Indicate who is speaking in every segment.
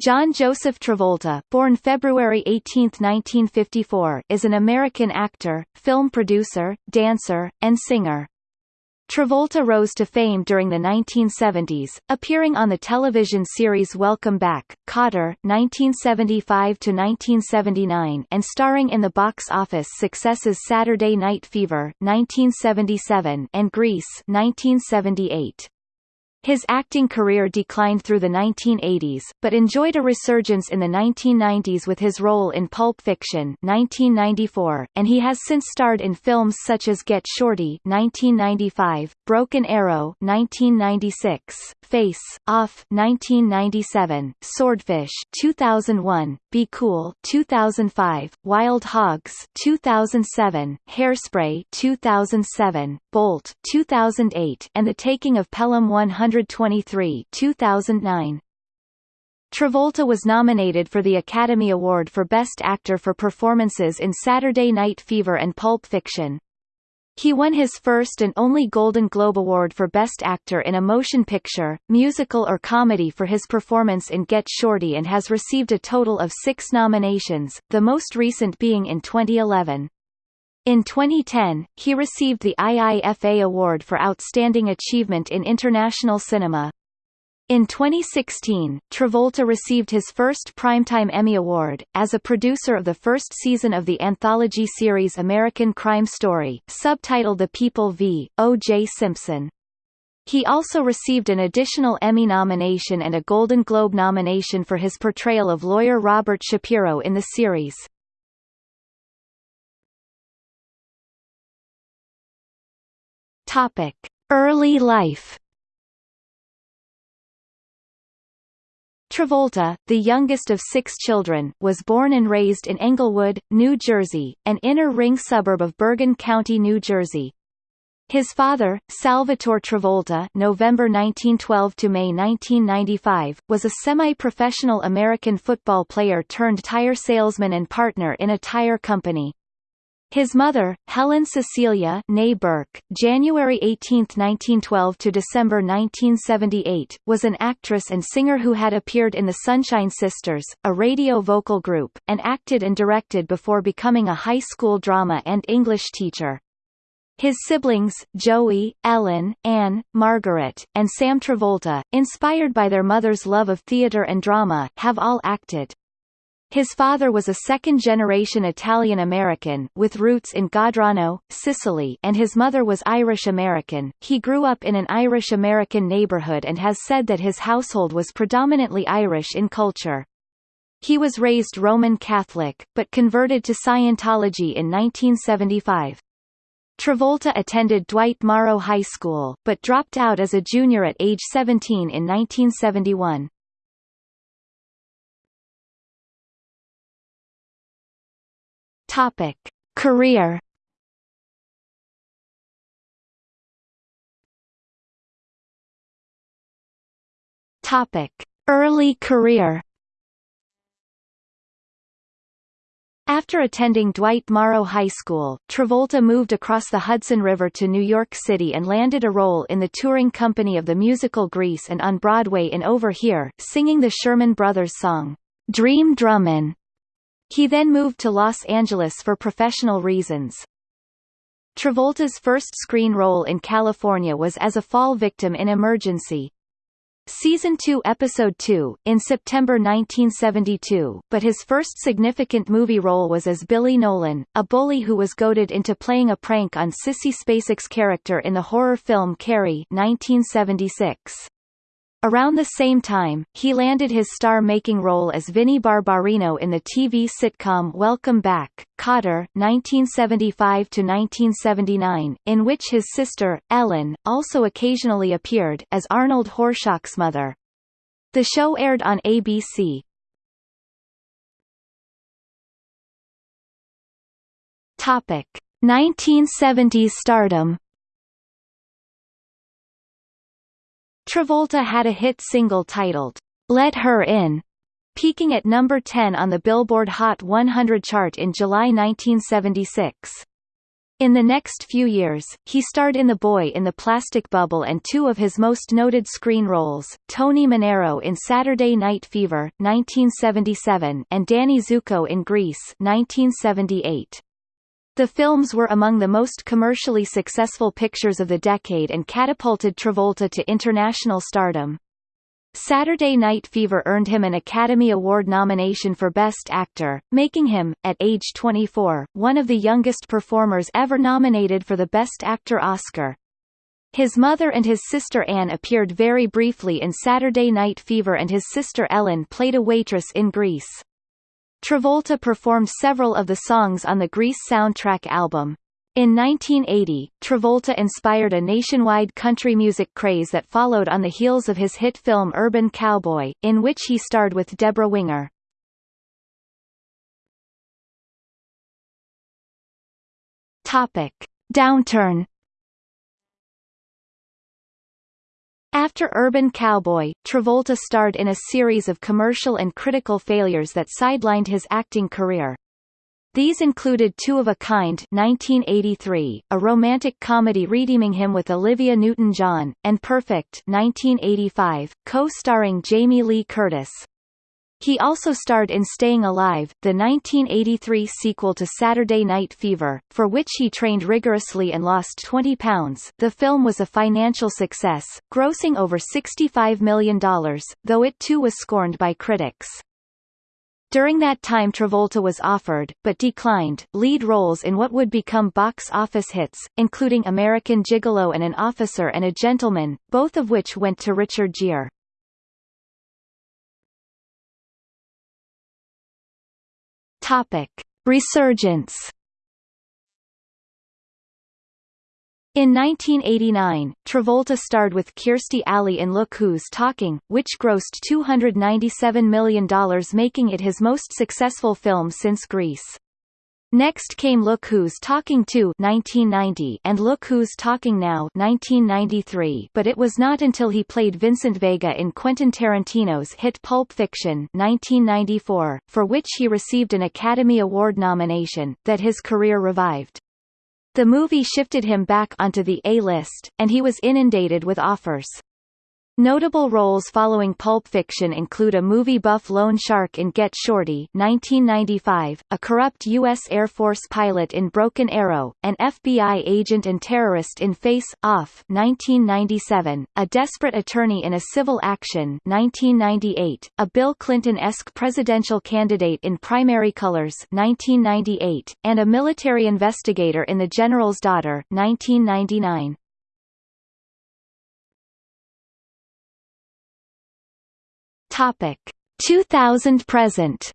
Speaker 1: John Joseph Travolta, born February 18, 1954, is an American actor, film producer, dancer, and singer. Travolta rose to fame during the 1970s, appearing on the television series Welcome Back, Kotter (1975–1979), and starring in the box office successes Saturday Night Fever (1977) and Grease (1978). His acting career declined through the 1980s, but enjoyed a resurgence in the 1990s with his role in Pulp Fiction 1994, and he has since starred in films such as Get Shorty 1995, Broken Arrow 1996, Face Off 1997, Swordfish 2001, Be Cool 2005, Wild Hogs 2007, Hairspray 2007, Bolt 2008, and The Taking of Pelham 123 2009. Travolta was nominated for the Academy Award for Best Actor for performances in Saturday Night Fever and Pulp Fiction. He won his first and only Golden Globe Award for Best Actor in a Motion Picture, Musical or Comedy for his performance in Get Shorty and has received a total of six nominations, the most recent being in 2011. In 2010, he received the IIFA Award for Outstanding Achievement in International Cinema. In 2016, Travolta received his first Primetime Emmy Award, as a producer of the first season of the anthology series American Crime Story, subtitled The People v. O.J. Simpson. He also received an additional Emmy nomination and a Golden Globe nomination for his portrayal of lawyer Robert Shapiro in the series. Early life. Travolta, the youngest of six children, was born and raised in Englewood, New Jersey, an inner-ring suburb of Bergen County, New Jersey. His father, Salvatore Travolta November 1912 to May 1995, was a semi-professional American football player turned tire salesman and partner in a tire company. His mother, Helen Cecilia née Burke, January 18, 1912 to December 1978, was an actress and singer who had appeared in the Sunshine Sisters, a radio vocal group, and acted and directed before becoming a high school drama and English teacher. His siblings, Joey, Ellen, Anne, Margaret, and Sam Travolta, inspired by their mother's love of theater and drama, have all acted. His father was a second-generation Italian-American, with roots in Godrano, Sicily and his mother was Irish-American. He grew up in an Irish-American neighborhood and has said that his household was predominantly Irish in culture. He was raised Roman Catholic, but converted to Scientology in 1975. Travolta attended Dwight Morrow High School, but dropped out as a junior at age 17 in 1971. Topic: Career. Topic: Early career. After attending Dwight Morrow High School, Travolta moved across the Hudson River to New York City and landed a role in the touring company of the musical Grease and on Broadway in Over Here, singing the Sherman Brothers song, Dream Drummin'. He then moved to Los Angeles for professional reasons. Travolta's first screen role in California was as a fall victim in Emergency. Season 2 Episode 2, in September 1972, but his first significant movie role was as Billy Nolan, a bully who was goaded into playing a prank on Sissy Spacek's character in the horror film Carrie 1976. Around the same time, he landed his star-making role as Vinnie Barbarino in the TV sitcom Welcome Back, Kotter (1975–1979), in which his sister Ellen also occasionally appeared as Arnold Horshack's mother. The show aired on ABC. Topic: 1970s stardom. Travolta had a hit single titled, Let Her In, peaking at number 10 on the Billboard Hot 100 chart in July 1976. In the next few years, he starred in The Boy in the Plastic Bubble and two of his most noted screen roles, Tony Manero in Saturday Night Fever, 1977 and Danny Zuko in Grease 1978. The films were among the most commercially successful pictures of the decade and catapulted Travolta to international stardom. Saturday Night Fever earned him an Academy Award nomination for Best Actor, making him, at age 24, one of the youngest performers ever nominated for the Best Actor Oscar. His mother and his sister Anne appeared very briefly in Saturday Night Fever and his sister Ellen played a waitress in Grease. Travolta performed several of the songs on the Grease soundtrack album. In 1980, Travolta inspired a nationwide country music craze that followed on the heels of his hit film Urban Cowboy, in which he starred with Debra Winger. Topic: Downturn After Urban Cowboy, Travolta starred in a series of commercial and critical failures that sidelined his acting career. These included Two of a Kind 1983, a romantic comedy redeeming him with Olivia Newton-John, and Perfect 1985, co-starring Jamie Lee Curtis. He also starred in Staying Alive, the 1983 sequel to Saturday Night Fever, for which he trained rigorously and lost 20 pounds. The film was a financial success, grossing over $65 million, though it too was scorned by critics. During that time Travolta was offered, but declined, lead roles in what would become box office hits, including American Gigolo and An Officer and a Gentleman, both of which went to Richard Gere. Topic. Resurgence In 1989, Travolta starred with Kirstie Alley in Look Who's Talking, which grossed $297 million making it his most successful film since Grease. Next came Look Who's Talking 2 1990 and Look Who's Talking Now 1993 but it was not until he played Vincent Vega in Quentin Tarantino's hit Pulp Fiction 1994, for which he received an Academy Award nomination, that his career revived. The movie shifted him back onto the A-list, and he was inundated with offers. Notable roles following Pulp Fiction include a movie buff loan shark in Get Shorty 1995, a corrupt U.S. Air Force pilot in Broken Arrow, an FBI agent and terrorist in Face Off 1997, a desperate attorney in a civil action 1998, a Bill Clinton-esque presidential candidate in Primary Colors 1998, and a military investigator in The General's Daughter 1999. Topic 2000 present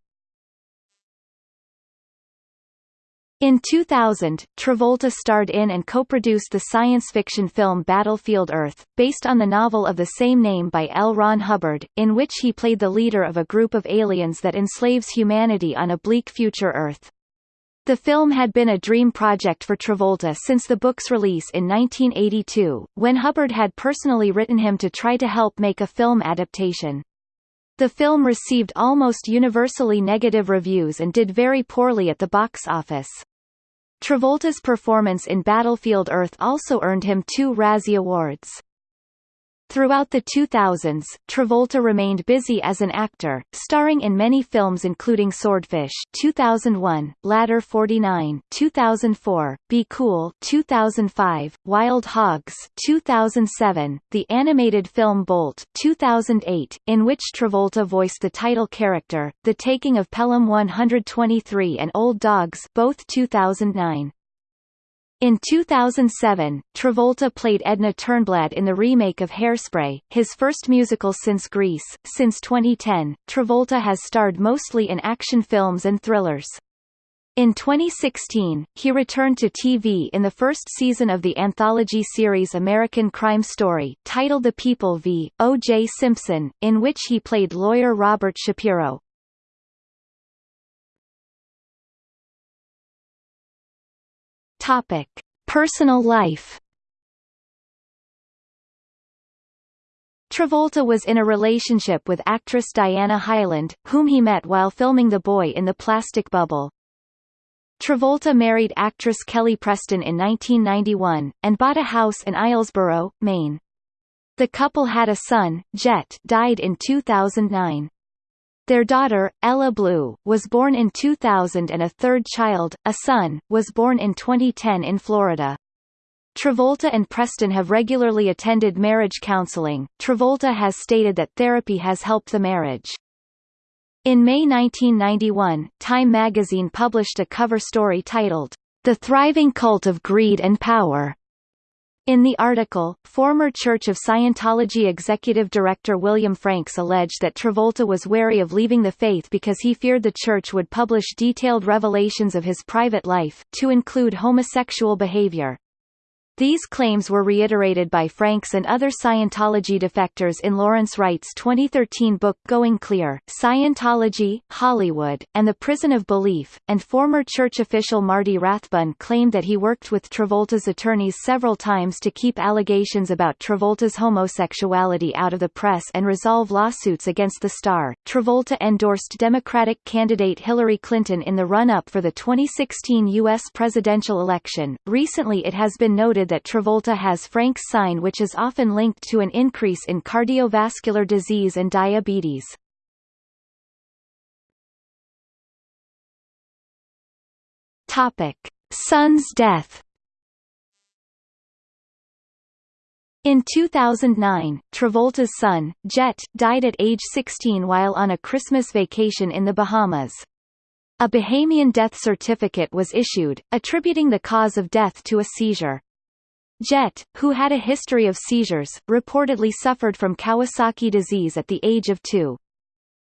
Speaker 1: In 2000, Travolta starred in and co-produced the science fiction film Battlefield Earth, based on the novel of the same name by L. Ron Hubbard, in which he played the leader of a group of aliens that enslaves humanity on a bleak future Earth. The film had been a dream project for Travolta since the book's release in 1982, when Hubbard had personally written him to try to help make a film adaptation. The film received almost universally negative reviews and did very poorly at the box office. Travolta's performance in Battlefield Earth also earned him two Razzie Awards. Throughout the 2000s, Travolta remained busy as an actor, starring in many films including Swordfish 2001, Ladder 49 2004, Be Cool 2005, Wild Hogs 2007, the animated film Bolt 2008, in which Travolta voiced the title character, The Taking of Pelham 123 and Old Dogs both 2009. In 2007, Travolta played Edna Turnblad in the remake of Hairspray, his first musical since Grease. Since 2010, Travolta has starred mostly in action films and thrillers. In 2016, he returned to TV in the first season of the anthology series American Crime Story, titled The People v. O.J. Simpson, in which he played lawyer Robert Shapiro. Topic: Personal life. Travolta was in a relationship with actress Diana Hyland, whom he met while filming The Boy in the Plastic Bubble. Travolta married actress Kelly Preston in 1991, and bought a house in Islesboro, Maine. The couple had a son, Jet died in 2009. Their daughter, Ella Blue, was born in 2000 and a third child, a son, was born in 2010 in Florida. Travolta and Preston have regularly attended marriage counseling. Travolta has stated that therapy has helped the marriage. In May 1991, Time magazine published a cover story titled, The Thriving Cult of Greed and Power. In the article, former Church of Scientology executive director William Franks alleged that Travolta was wary of leaving the faith because he feared the church would publish detailed revelations of his private life, to include homosexual behavior. These claims were reiterated by Franks and other Scientology defectors in Lawrence Wright's 2013 book Going Clear, Scientology, Hollywood, and the Prison of Belief, and former church official Marty Rathbun claimed that he worked with Travolta's attorneys several times to keep allegations about Travolta's homosexuality out of the press and resolve lawsuits against the star. Travolta endorsed Democratic candidate Hillary Clinton in the run-up for the 2016 U.S. presidential election. Recently it has been noted that Travolta has Frank's sign which is often linked to an increase in cardiovascular disease and diabetes. Son's death. In 2009, Travolta's son, Jet, died at age 16 while on a Christmas vacation in the Bahamas. A Bahamian death certificate was issued, attributing the cause of death to a seizure. Jet, who had a history of seizures, reportedly suffered from Kawasaki disease at the age of two.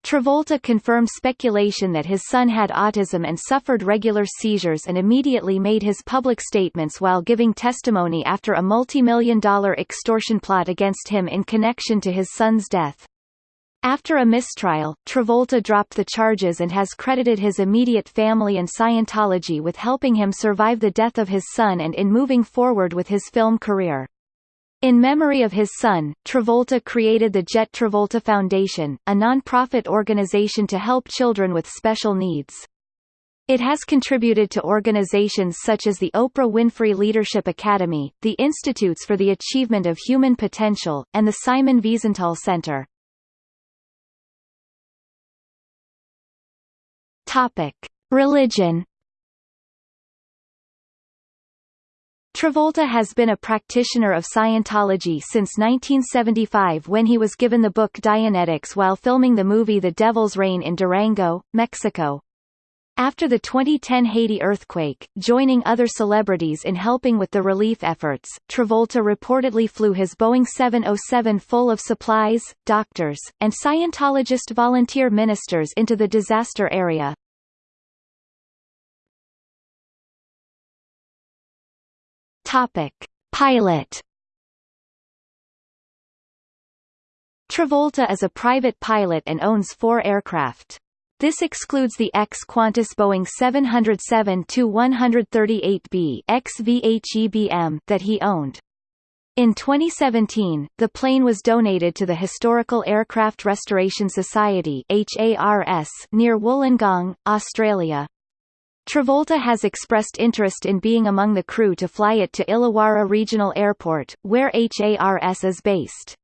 Speaker 1: Travolta confirmed speculation that his son had autism and suffered regular seizures and immediately made his public statements while giving testimony after a multi-million dollar extortion plot against him in connection to his son's death. After a mistrial, Travolta dropped the charges and has credited his immediate family and Scientology with helping him survive the death of his son and in moving forward with his film career. In memory of his son, Travolta created the Jet Travolta Foundation, a non-profit organization to help children with special needs. It has contributed to organizations such as the Oprah Winfrey Leadership Academy, the Institutes for the Achievement of Human Potential, and the Simon Wiesenthal Center. Topic: Religion. Travolta has been a practitioner of Scientology since 1975 when he was given the book Dianetics while filming the movie The Devil's Rain in Durango, Mexico. After the 2010 Haiti earthquake, joining other celebrities in helping with the relief efforts, Travolta reportedly flew his Boeing 707 full of supplies, doctors, and Scientologist volunteer ministers into the disaster area. Topic: Pilot. Travolta is a private pilot and owns four aircraft. This excludes the ex-Qantas Boeing 707-138B XVHEBM that he owned. In 2017, the plane was donated to the Historical Aircraft Restoration Society near Wollongong, Australia. Travolta has expressed interest in being among the crew to fly it to Illawarra Regional Airport, where HARS is based.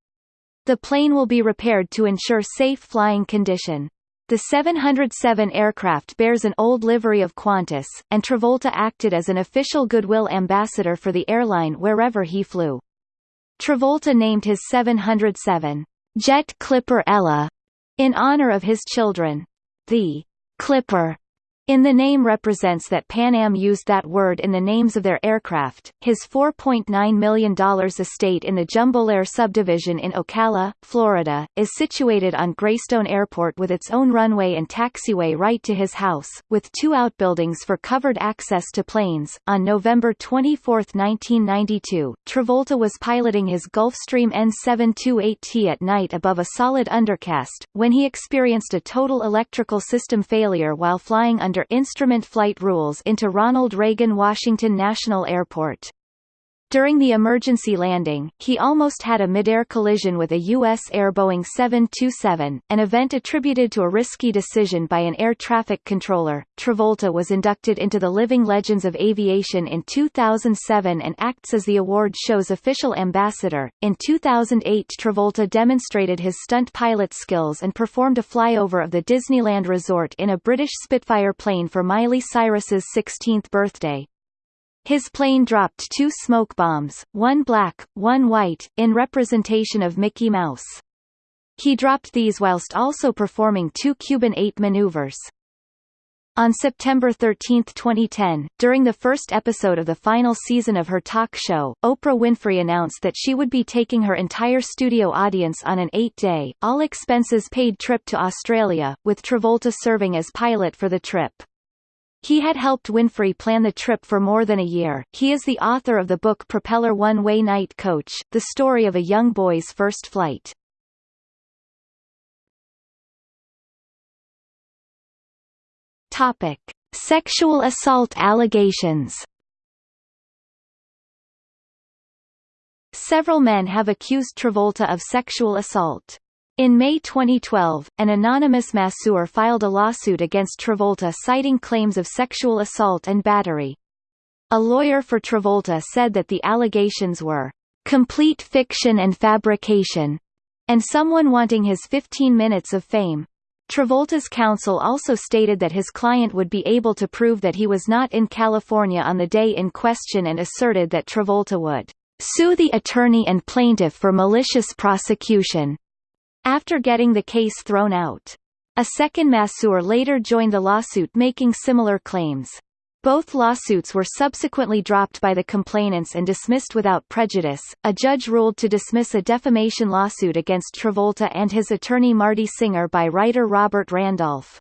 Speaker 1: The plane will be repaired to ensure safe flying condition. The 707 aircraft bears an old livery of Qantas, and Travolta acted as an official goodwill ambassador for the airline wherever he flew. Travolta named his 707 Jet Clipper Ella in honor of his children. The Clipper in the name represents that Pan Am used that word in the names of their aircraft. His $4.9 million estate in the Jumbolair subdivision in Ocala, Florida, is situated on Greystone Airport with its own runway and taxiway right to his house, with two outbuildings for covered access to planes. On November 24, 1992, Travolta was piloting his Gulfstream N728T at night above a solid undercast, when he experienced a total electrical system failure while flying under under instrument flight rules into Ronald Reagan Washington National Airport. During the emergency landing, he almost had a midair collision with a U.S. Air Boeing 727, an event attributed to a risky decision by an air traffic controller. Travolta was inducted into the Living Legends of Aviation in 2007 and acts as the award show's official ambassador. In 2008, Travolta demonstrated his stunt pilot skills and performed a flyover of the Disneyland Resort in a British Spitfire plane for Miley Cyrus's 16th birthday. His plane dropped two smoke bombs, one black, one white, in representation of Mickey Mouse. He dropped these whilst also performing two Cuban 8 maneuvers. On September 13, 2010, during the first episode of the final season of her talk show, Oprah Winfrey announced that she would be taking her entire studio audience on an eight-day, all-expenses-paid trip to Australia, with Travolta serving as pilot for the trip. He had helped Winfrey plan the trip for more than a year. He is the author of the book Propeller One Way Night Coach, the story of a young boy's first flight. Topic: Sexual assault allegations. Several men have accused Travolta of sexual assault. In May 2012, an anonymous masseur filed a lawsuit against Travolta citing claims of sexual assault and battery. A lawyer for Travolta said that the allegations were complete fiction and fabrication, and someone wanting his 15 minutes of fame. Travolta's counsel also stated that his client would be able to prove that he was not in California on the day in question and asserted that Travolta would sue the attorney and plaintiff for malicious prosecution after getting the case thrown out. A second masseur later joined the lawsuit making similar claims. Both lawsuits were subsequently dropped by the complainants and dismissed without prejudice. A judge ruled to dismiss a defamation lawsuit against Travolta and his attorney Marty Singer by writer Robert Randolph.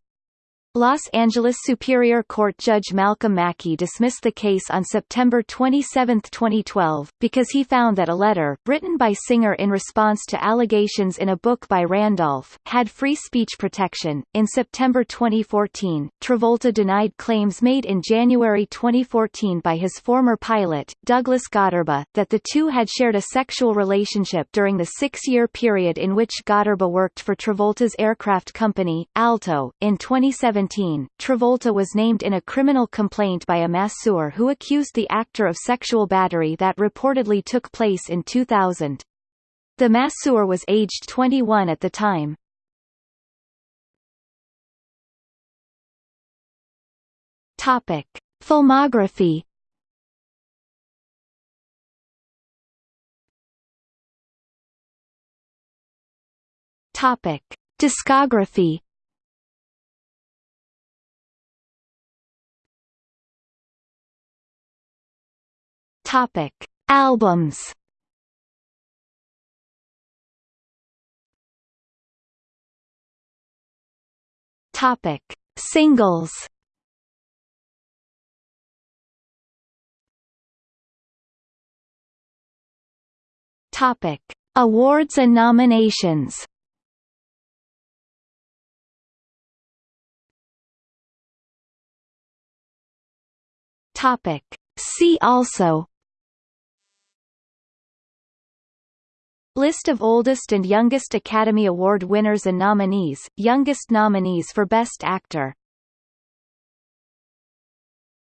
Speaker 1: Los Angeles Superior Court Judge Malcolm Mackey dismissed the case on September 27, 2012, because he found that a letter, written by Singer in response to allegations in a book by Randolph, had free speech protection. In September 2014, Travolta denied claims made in January 2014 by his former pilot, Douglas Gotterba, that the two had shared a sexual relationship during the six-year period in which Gotterba worked for Travolta's aircraft company, Alto. In 2017, 2017, Travolta was named in a criminal complaint by a masseur who accused the actor of sexual battery that reportedly took place in 2000. The masseur was aged 21 at the time. Topic: Filmography. Topic: Discography. Topic: Albums. Topic: Singles. Topic: Awards and nominations. Topic: See also List of oldest and youngest Academy Award winners and nominees, youngest nominees for Best Actor